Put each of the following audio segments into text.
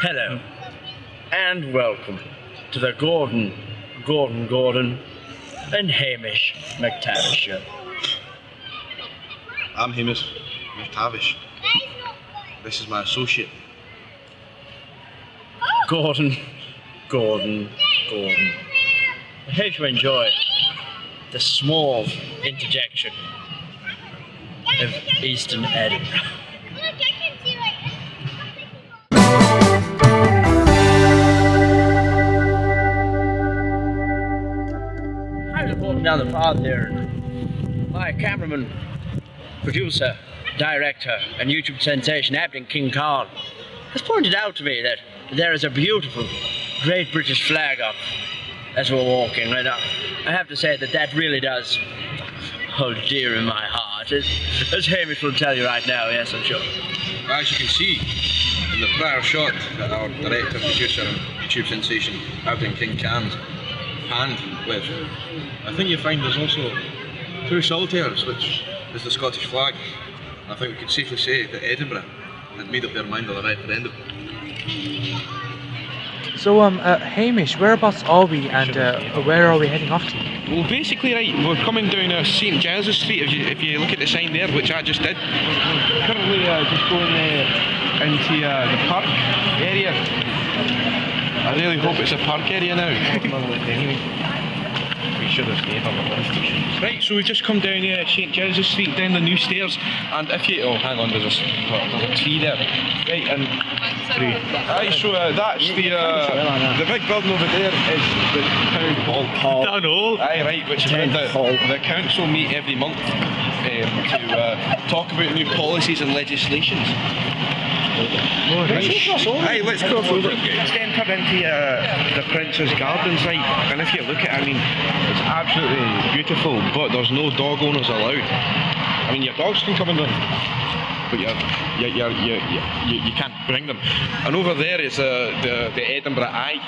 Hello, and welcome to the Gordon, Gordon Gordon, and Hamish McTavish show. I'm Hamish McTavish. This is my associate. Gordon, Gordon, Gordon. I hope you enjoy the small interjection of Eastern Edinburgh. Was walking down the path there, my cameraman, producer, director, and YouTube sensation, Abington King Khan, has pointed out to me that there is a beautiful Great British flag up as we're walking, and I I have to say that that really does hold dear in my heart, as, as Hamish will tell you right now, yes, I'm sure. As you can see in the prior shot that our director, producer, and YouTube sensation, Aberdeen King Can's hand with, I think you find there's also two saltires, which is the Scottish flag. And I think we can safely say that Edinburgh had made up their mind on the referendum. So, um, uh, Hamish, whereabouts are we and uh, where are we heading off to? Well, basically, right, we're coming down uh, St Giles Street. If you, if you look at the sign there, which I just did, we're currently uh, just going uh, into uh, the park area. I really hope it's a park area now. we should have stayed on the bus. Right, so we've just come down uh, St Giles Street, down the new stairs, and if you oh, hang on, there's a, s- there's a tree there. Right, and three. Aye, so uh, that's the uh, the big building over there is the town hall. Town hall. Aye, right, which is the, the council meet every month um, to uh, talk about new policies and legislations. Aye, let's cross over. Let's enter into uh, the Prince's Gardens, right? And if you look at it, I mean, it's absolutely beautiful, but there's no dog owners allowed. I mean, your dogs can come in there, but you're, you're, you're, you you, you can't bring them. And over there is uh, the, the Edinburgh Eye.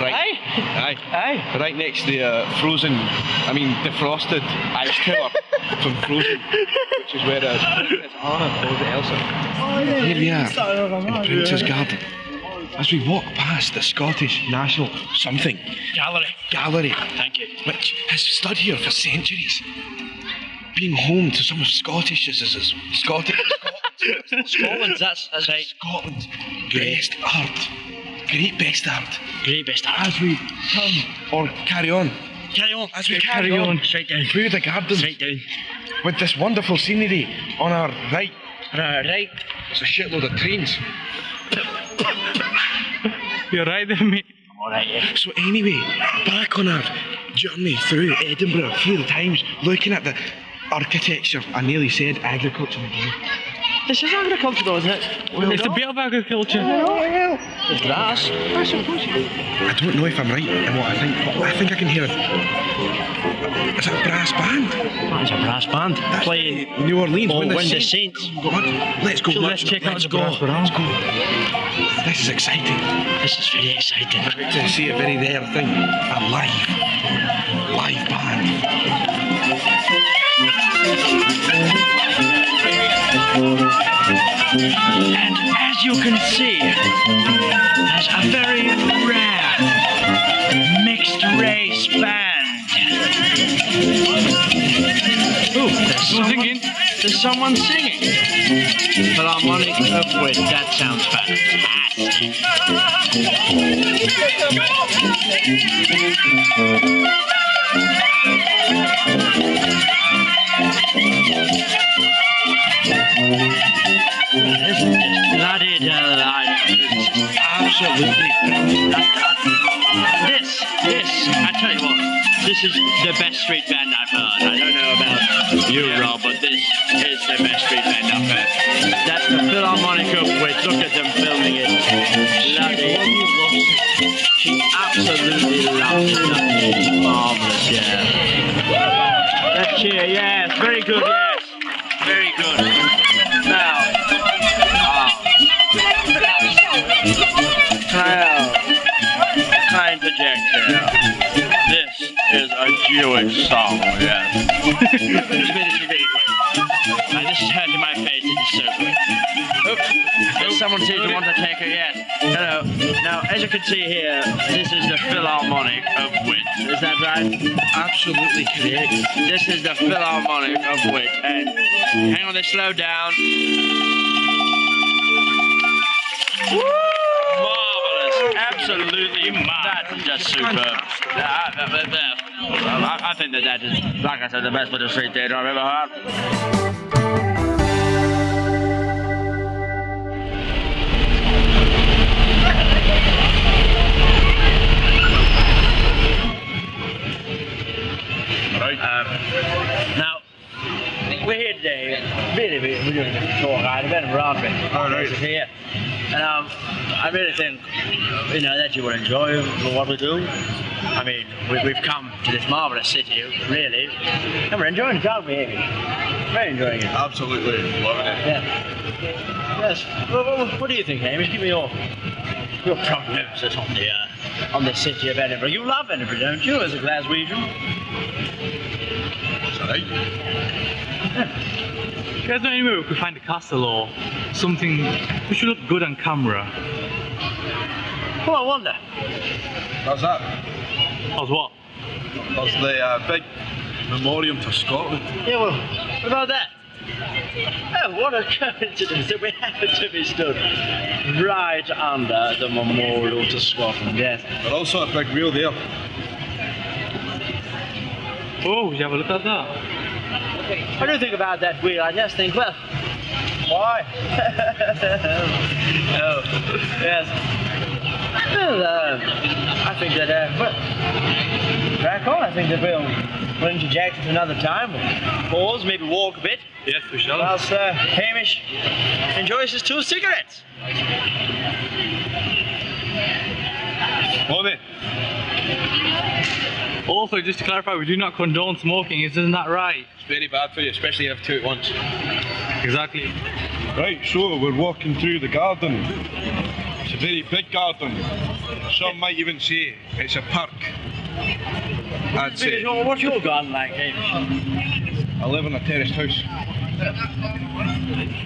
Right. Aye. Aye. Right next to the uh, frozen, I mean, defrosted ice tower from Frozen, which is where uh, Princess Anna calls Elsa. Here we are in Prince's Garden. As we walk past the Scottish National something Gallery. gallery, Thank you. which has stood here for centuries, being home to some of Scottish, Scottish, Scotland, that's, that's right. Scotland's best art, great best art. Great best art. As we turn or carry on, Carry on. as we carry, on, Straight down. through the gardens Straight down. with this wonderful scenery on our right, Right, right. there's a shitload of trains. You're right there, mate. Alright, yeah. So anyway, back on our journey through Edinburgh, through the times, looking at the architecture, I nearly said agriculture again. This is agriculture though, isn't it? it's a bit of agriculture. There's grass. I suppose you. I don't know if I'm right in what I think, but I think I can hear it. Is that a brass band? That's a brass band. Playing New Orleans. Oh, when the when the Saints- Saints. Go Let's go. So let's check out let's the go. brass band. Let's go. This is exciting. This is very exciting. To see a very rare thing. A live, live band. And as you can see, there's a very rare mixed race band. Ooh, there's someone, there's someone singing. Philharmonic Upward, that sounds fantastic. This is bloody delightful. Absolutely. This, this, I tell you what, this is the best street band I've heard. I don't know about you, Rob, but this is the best street band I've heard. That's the Philharmonic Upwith. Look at them filming it. Bloody. She absolutely loves it. That's marvelous, yeah. Let's cheer, yes. Very good, yes. Very good. Kyle, kind interject here. This is a Jewish song, yes. this bit is very good. And this is hurting my face, it is so good. Oops. This someone seems to want to take a yes. Hello. Now, as you can see here, this is the Philharmonic of Wit. Is that right? Absolutely correct. This is the Philharmonic of Wit. And hang on, they slow down. Marvelous. Absolutely mad. That's just superb. I, I, I think that that is, like I said, the best bit of street theatre I've ever heard. Right. Um, now, we're here today. Really, we- we're doing a tour guide, event of Roderick. All right. Here. And um, I really think, you know, that you will enjoy what we do. I mean, we, we've come to this marvelous city, really, and we're enjoying the job we're here. Very enjoying it. Absolutely loving it. Yeah. Yes. Well, well, what do you think, Hamish? Give me your your prognosis on the uh, on the city of Edinburgh. You love Edinburgh, don't you, as a Glaswegian? It's alright. You guys know anywhere we could find a castle or something which would look good on camera? Well, I wonder. That's that. As what? There's the uh, big memorial to Scotland. Yeah, well, what about that? Oh, what a coincidence that we happen to be stood right under the memorial to Scotland, yes. But also a big wheel there. Oh, would you have a look at that? What do you think about that wheel? I just think, well, why? oh, yes. Well, uh, I think that, uh, well, crack on. I think that we'll, we'll interject at another time. We'll pause, maybe walk a bit, Yes, we shall. whilst uh, Hamish enjoys his two cigarettes. It. Also, just to clarify, we do not condone smoking, isn't that right? It's very bad for you, especially if you have two at once. Exactly. Right, so we're walking through the garden. It's a very big garden. Some might even say it's a park. I'd say What's your garden like, Hamish? I live in a terraced house.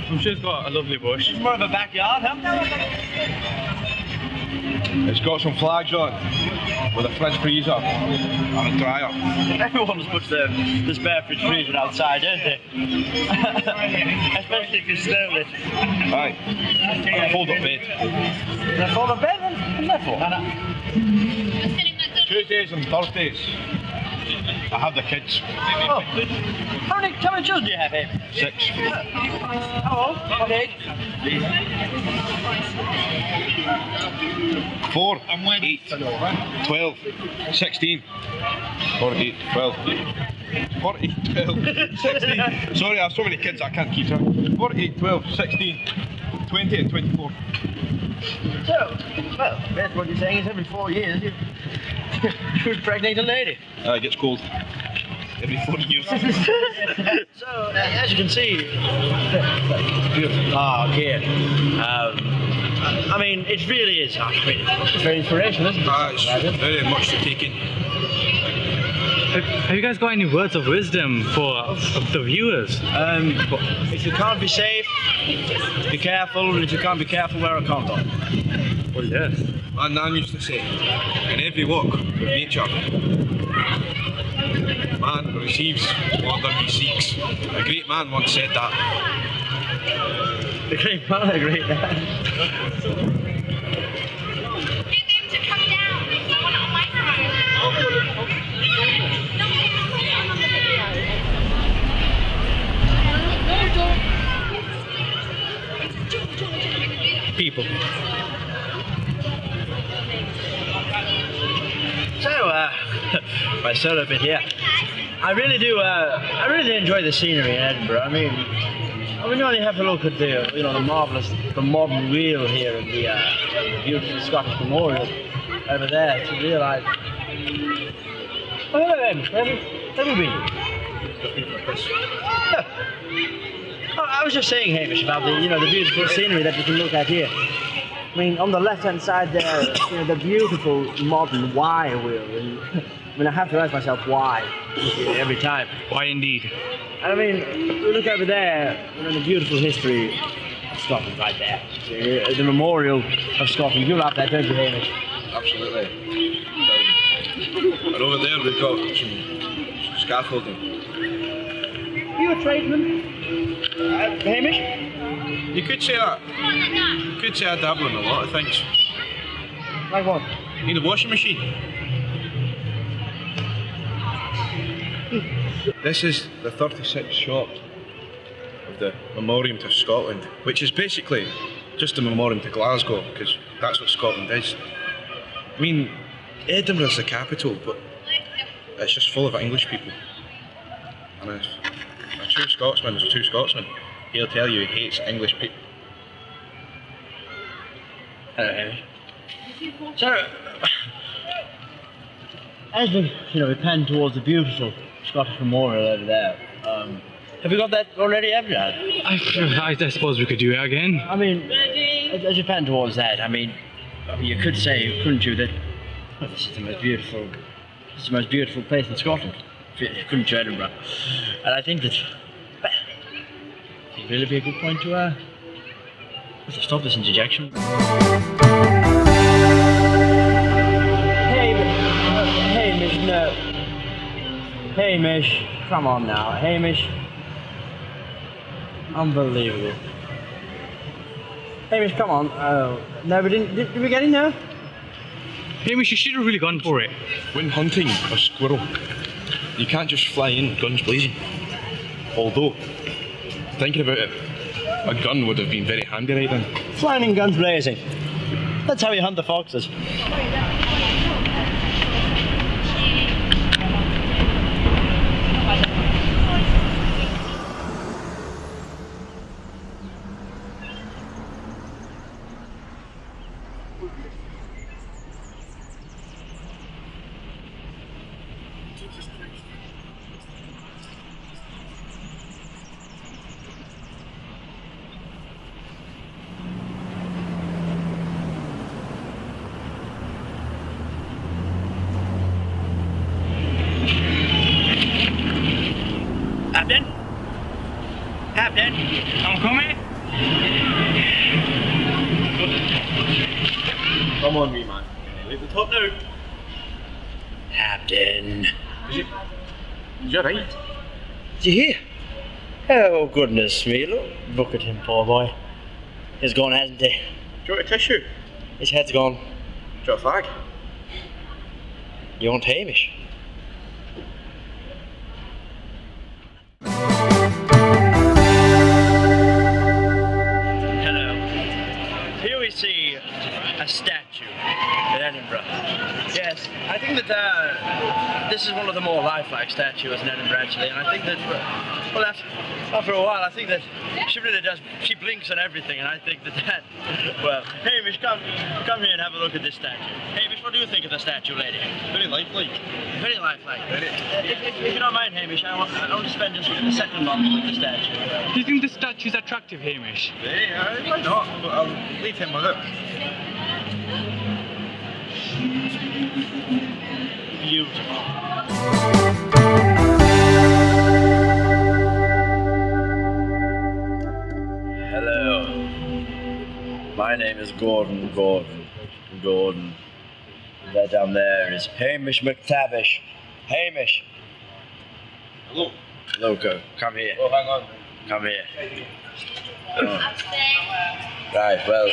I'm sure it's got a lovely bush. More of a backyard, huh? It's got some flags on with a fridge freezer and a dryer. Everyone puts um, their, the spare fridge freezer outside, don't they? Especially if you stole it. Aye. Fold up bed. Is that for the bed? What's that for? Tuesdays and Thursdays. I have the kids. Oh. How many, how many children do you have, Amy? Six. How old? What age? Four. Eight. Twelve. Sixteen. Four, eight, twelve. Four, eight, twelve. Sixteen. Sorry, I have so many kids I can't keep track. Four, eight, twelve, sixteen. Twenty and twenty-four. So, well, that's what you're saying is every four years you, you impregnate a lady. Uh, it gets cold. Every four years. so, uh, as you can see, beautiful park here. Um, I mean, it really is. I mean, it's very inspirational, isn't it? Uh, it's very much to take in. Have, have you guys got any words of wisdom for the viewers? Um, if you can't be safe, be careful. And if you can't be careful, wear a condom. Well, yes. My nan used to say, in every walk of nature, man receives more than he seeks. A great man once said that. The great man, a great man. Get them to come down. I want it on my phone. No, I'm on the video. People. So, uh, my solo bit here. I really do. Uh, I really enjoy the scenery in Edinburgh. I mean, I mean, you only have to look at the, you know, the marvelous, the modern wheel here and the, uh, beautiful Scottish Memorial over there to realise. Oh, hello. Where have been? I was just saying, Hamish, about the, you know, the beautiful scenery that you can look at here. I mean, on the left-hand side there, you know, the beautiful modern wire wheel. And, I mean, I have to ask myself why every time. Why indeed? And I mean, look over there, you know, the beautiful history of Scotland right there. The, the memorial of Scotland. You love that, don't you, Hamish? Absolutely. And over there we've got some scaffolding. You a tradesman? Uh, Hamish? You could say that. You could say I dabble in a lot of things. Like what? Need a washing machine. This is the 36th shot of the Memoriam to Scotland, which is basically just a memoriam to Glasgow, because that's what Scotland is. I mean, Edinburgh's the capital, but it's just full of English people. And a true Scotsman is a true Scotsman. He'll tell you he hates English people. Hello, Hamish. So, as we, you know, we pan towards the beautiful Scottish memorial over there, um, have we got that already, have you? I, I, suppose we could do it again. I mean, as, as you pan towards that, I mean, you could say, couldn't you, that well, this is the most beautiful, this is the most beautiful place in Scotland, couldn't you, Edinburgh? And I think that, it'd really be a good point to, uh, to stop this interjection. Hey, uh, Hamish, no. Hamish, come on now, Hamish. Unbelievable. Hamish, come on. Oh, no, we didn't. Did, did we get in there? Hamish, you should have really gone for it. When hunting a squirrel, you can't just fly in guns blazing. Although, thinking about it, a gun would have been very handy right then. Flying guns blazing. That's how you hunt the foxes. Captain? Captain? I'm coming. Come on, me man. Leave the top now. Captain. Is you right? Did you hear? Oh, goodness me. Look, look at him, poor boy. He's gone, hasn't he? Do you want a tissue? His head's gone. Do you want a fag? You want Hamish? See a statue in Edinburgh. Yes, I think that uh, this is one of the more lifelike statues in Edinburgh actually, and I think that, well, after, after a while, I think that she really does, she blinks and everything, and I think that that, well, Hamish, come, come here and have a look at this statue. Hamish, what do you think of the statue, lady? Very lifelike. Very lifelike. Very. If, if, if you don't mind, Hamish, I want, I want to spend just a second on with the statue. Do you think the statue's attractive, Hamish? Very, uh, why not? But I'll leave him with it. Beautiful. Hello. My name is Gordon Gordon Gordon. That down there is Hamish McTavish. Hamish. Hello. Loco, come here. Oh, hang on. Come here. Oh. Right, well,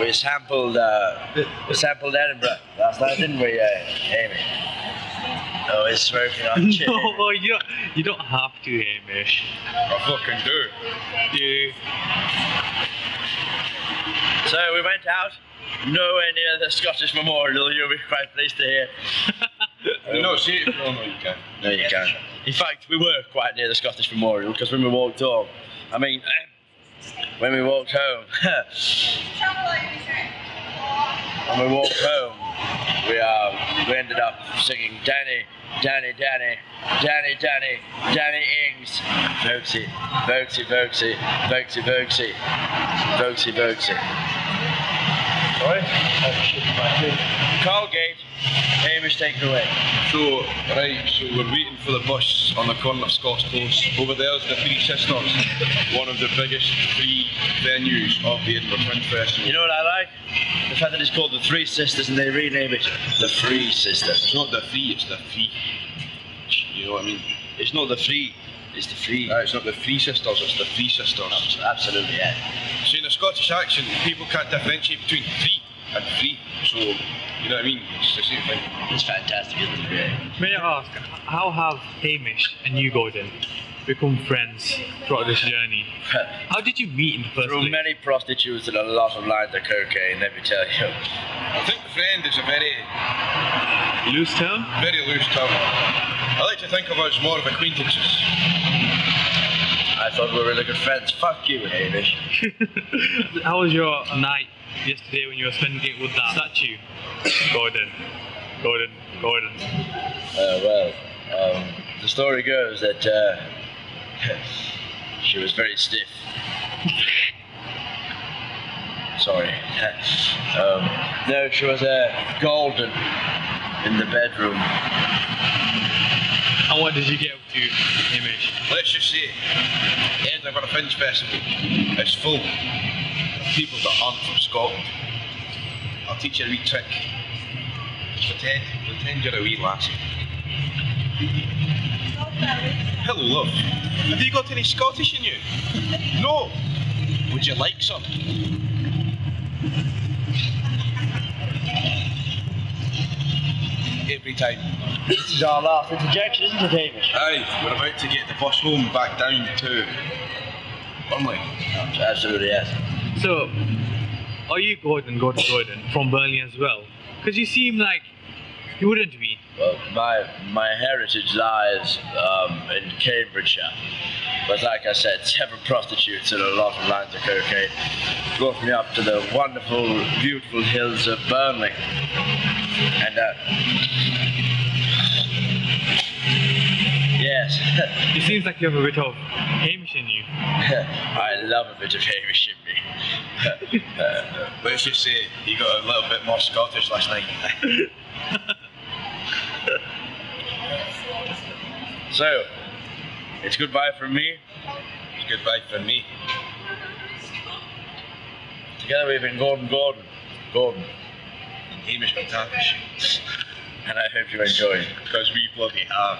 we sampled, uh, we sampled Edinburgh last night, didn't we, uh, Amy? Oh, he's smoking on chin. No, you don't, you don't have to, Hamish. I fucking do. Do. So we went out, nowhere near the Scottish Memorial, you'll be quite pleased to hear. Do not see it. Oh, no, you can't. No, you can't. In fact, we were quite near the Scottish Memorial because when we walked home, I mean, when we walked home, when we walked home, we uh, we ended up singing Danny, Danny, Danny, Danny, Danny, Danny Ings, Voxy, Voxy, Voxy, Voxy, Voxy, Voxy, Voxy. Sorry? Colgate, Hamish, take it away. So, right, so we're waiting for the bus on the corner of Scots Close. Over there's the Three Sisters, one of the biggest free venues of the Edinburgh Fringe Festival. You know what I like? The fact that it's called the Three Sisters and they rename it the Free Sisters. It's not the free, it's the free. You know what I mean? It's not the free, it's the free. Uh, it's not the Three Sisters, it's the Three Sisters. Absolutely, yeah. So in a Scottish accent, people can't differentiate between three and free. So, you know what I mean? It's the same thing. It's fantastic, isn't it? Yeah. May I ask, how have Hamish and you, Gordon, become friends throughout this journey? How did you meet in the first Through place? many prostitutes and a lot of lines of cocaine, let me tell you. I think friend is a very, Loose term? very loose term. I like to think of us more of acquaintances. I thought we were really good friends. Fuck you, Hamish. How was your night yesterday when you were spending it with that statue? Gordon. Gordon. Gordon. Uh, well, um, the story goes that uh, she was very stiff. Sorry. um, no, she was uh, golden in the bedroom. And what did you get up to, Hamish? Let's just say, Edinburgh Fringe Festival is full of people that aren't from Scotland. I'll teach you a wee trick. Pretend, pretend you're a wee lassie. Hello, love. Have you got any Scottish in you? No. Would you like some? Every time. This is our last interjection, isn't it, Hamish? Aye, we're about to get the bus home back down to Burnley. Absolutely, yes. So, are you Gordon, Gordon, Gordon, from Burnley as well? Because you seem like you wouldn't be. Well, my my heritage lies um, in Cambridgeshire. But like I said, several prostitutes and a lot of lines of cocaine brought me up to the wonderful, beautiful hills of Burnley. And uh, yes, It seems like you have a bit of Hamish in you. I love a bit of Hamish in me. uh, Let's just say you got a little bit more Scottish last night. so, it's goodbye from me. It's goodbye from me. Together we've been Gordon Gordon. Gordon. And Hamish McTavish. And I hope you enjoy. Because we bloody have.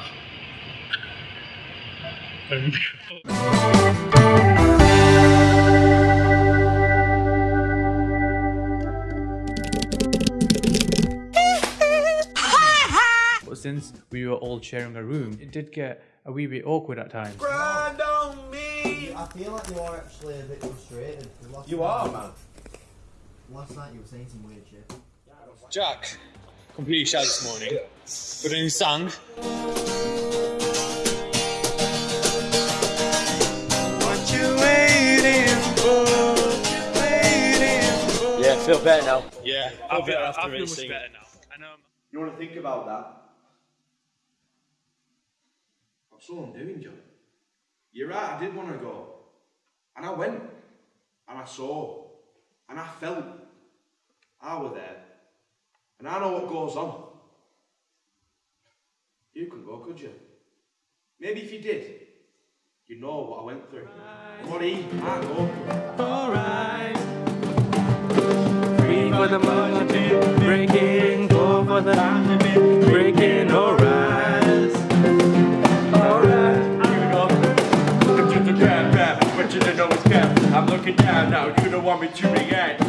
But since we were all sharing a room, it did get a wee bit awkward at times. I feel like you are actually a bit frustrated. 'cause Last You night- are, man. Last night you were saying some weird shit. Jack, completely shattered this morning. But then he sang. Feel better now. Yeah, I feel feel, better I after feel much racing. better now. And um, You want to think about that? That's all I'm doing, John. You're right, I did want to go. And I went. And I saw. And I felt. I was there. And I know what goes on. You couldn't go, could you? Maybe if you did, you know what I went through. What he, I go through. For the money, breaking, go for the breaking, alright. The crap, crap, but you don't know it's crap. I'm looking down now, you don't want me to react.